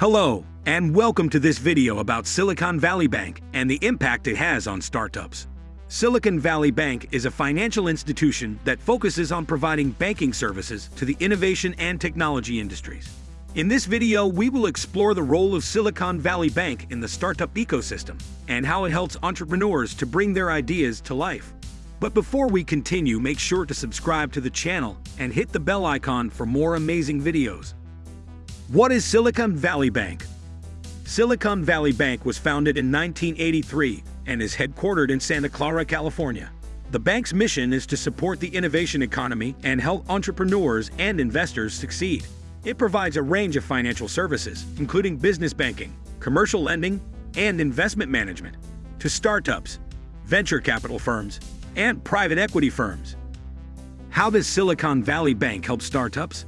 Hello, and welcome to this video about Silicon Valley Bank and the impact it has on startups. Silicon Valley Bank is a financial institution that focuses on providing banking services to the innovation and technology industries. In this video, we will explore the role of Silicon Valley Bank in the startup ecosystem and how it helps entrepreneurs to bring their ideas to life. But before we continue, make sure to subscribe to the channel and hit the bell icon for more amazing videos. What is Silicon Valley Bank? Silicon Valley Bank was founded in 1983 and is headquartered in Santa Clara, California. The bank's mission is to support the innovation economy and help entrepreneurs and investors succeed. It provides a range of financial services, including business banking, commercial lending, and investment management, to startups, venture capital firms, and private equity firms. How does Silicon Valley Bank help startups?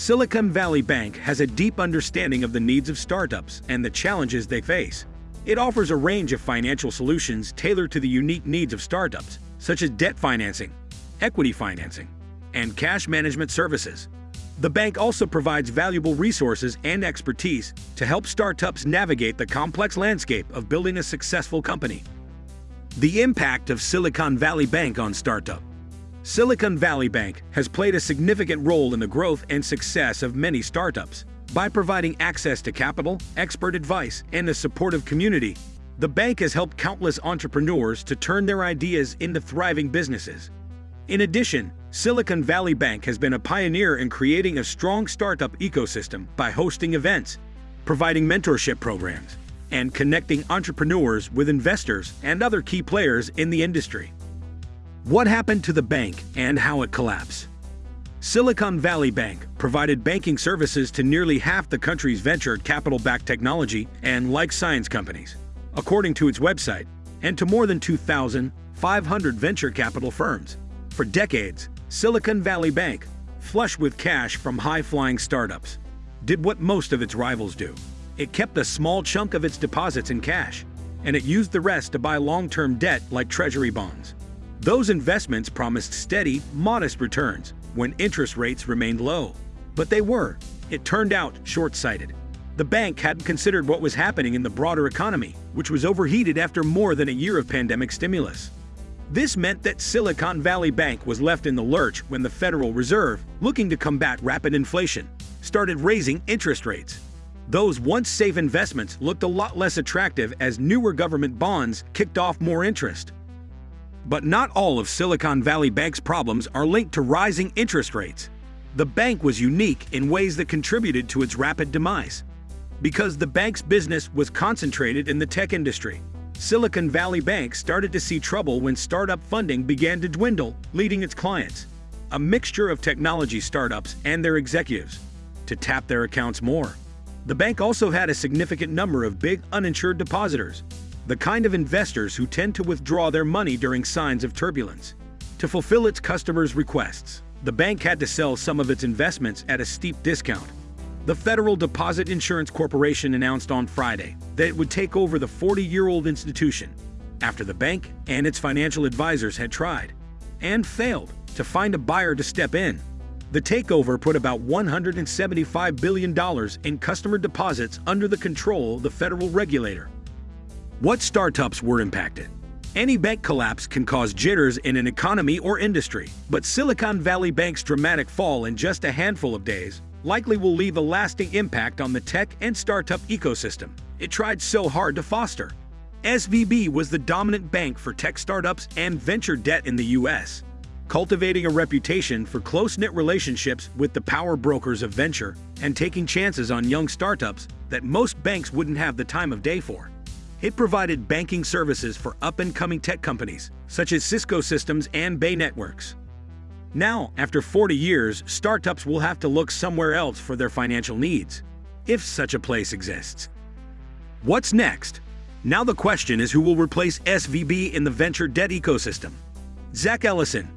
Silicon Valley Bank has a deep understanding of the needs of startups and the challenges they face. It offers a range of financial solutions tailored to the unique needs of startups, such as debt financing, equity financing, and cash management services. The bank also provides valuable resources and expertise to help startups navigate the complex landscape of building a successful company. The impact of Silicon Valley Bank on startup Silicon Valley Bank has played a significant role in the growth and success of many startups. By providing access to capital, expert advice, and a supportive community, the bank has helped countless entrepreneurs to turn their ideas into thriving businesses. In addition, Silicon Valley Bank has been a pioneer in creating a strong startup ecosystem by hosting events, providing mentorship programs, and connecting entrepreneurs with investors and other key players in the industry. What happened to the bank and how it collapsed? Silicon Valley Bank provided banking services to nearly half the country's venture capital-backed technology and life science companies, according to its website, and to more than 2,500 venture capital firms. For decades, Silicon Valley Bank, flush with cash from high-flying startups, did what most of its rivals do. It kept a small chunk of its deposits in cash, and it used the rest to buy long-term debt like treasury bonds. Those investments promised steady, modest returns when interest rates remained low. But they were, it turned out, short-sighted. The bank hadn't considered what was happening in the broader economy, which was overheated after more than a year of pandemic stimulus. This meant that Silicon Valley Bank was left in the lurch when the Federal Reserve, looking to combat rapid inflation, started raising interest rates. Those once safe investments looked a lot less attractive as newer government bonds kicked off more interest. But not all of Silicon Valley Bank's problems are linked to rising interest rates. The bank was unique in ways that contributed to its rapid demise. Because the bank's business was concentrated in the tech industry, Silicon Valley Bank started to see trouble when startup funding began to dwindle, leading its clients, a mixture of technology startups and their executives, to tap their accounts more. The bank also had a significant number of big uninsured depositors, the kind of investors who tend to withdraw their money during signs of turbulence. To fulfill its customers' requests, the bank had to sell some of its investments at a steep discount. The Federal Deposit Insurance Corporation announced on Friday that it would take over the 40-year-old institution after the bank and its financial advisors had tried and failed to find a buyer to step in. The takeover put about $175 billion in customer deposits under the control of the federal regulator. What startups were impacted? Any bank collapse can cause jitters in an economy or industry, but Silicon Valley Bank's dramatic fall in just a handful of days likely will leave a lasting impact on the tech and startup ecosystem it tried so hard to foster. SVB was the dominant bank for tech startups and venture debt in the U.S., cultivating a reputation for close-knit relationships with the power brokers of venture and taking chances on young startups that most banks wouldn't have the time of day for. It provided banking services for up-and-coming tech companies, such as Cisco Systems and Bay Networks. Now, after 40 years, startups will have to look somewhere else for their financial needs, if such a place exists. What's next? Now the question is who will replace SVB in the venture debt ecosystem. Zach Ellison,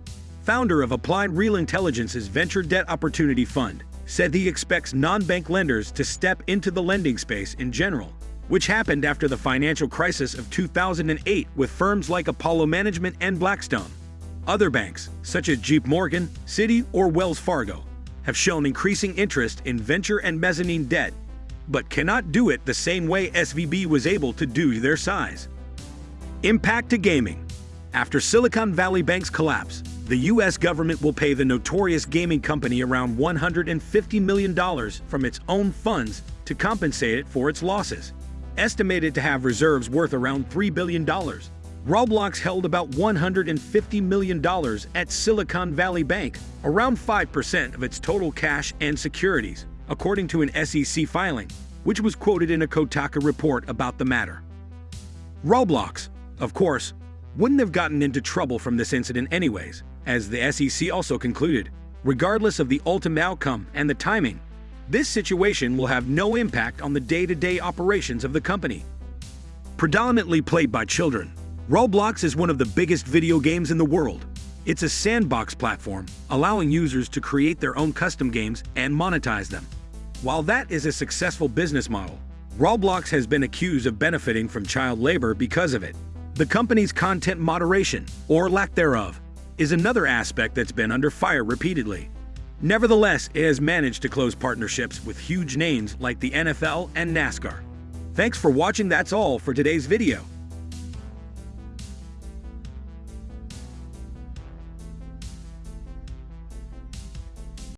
founder of Applied Real Intelligence's Venture Debt Opportunity Fund, said he expects non-bank lenders to step into the lending space in general which happened after the financial crisis of 2008 with firms like Apollo Management and Blackstone. Other banks, such as JP Morgan, Citi, or Wells Fargo, have shown increasing interest in venture and mezzanine debt, but cannot do it the same way SVB was able to do their size. Impact to gaming. After Silicon Valley Bank's collapse, the U.S. government will pay the notorious gaming company around $150 million from its own funds to compensate it for its losses. Estimated to have reserves worth around $3 billion, Roblox held about $150 million at Silicon Valley Bank, around 5% of its total cash and securities, according to an SEC filing, which was quoted in a Kotaku report about the matter. Roblox, of course, wouldn't have gotten into trouble from this incident anyways, as the SEC also concluded, regardless of the ultimate outcome and the timing, this situation will have no impact on the day-to-day operations of the company. Predominantly played by children, Roblox is one of the biggest video games in the world. It's a sandbox platform, allowing users to create their own custom games and monetize them. While that is a successful business model, Roblox has been accused of benefiting from child labor because of it. The company's content moderation, or lack thereof, is another aspect that's been under fire repeatedly. Nevertheless, it has managed to close partnerships with huge names like the NFL and NASCAR. Thanks for watching that's all for today's video.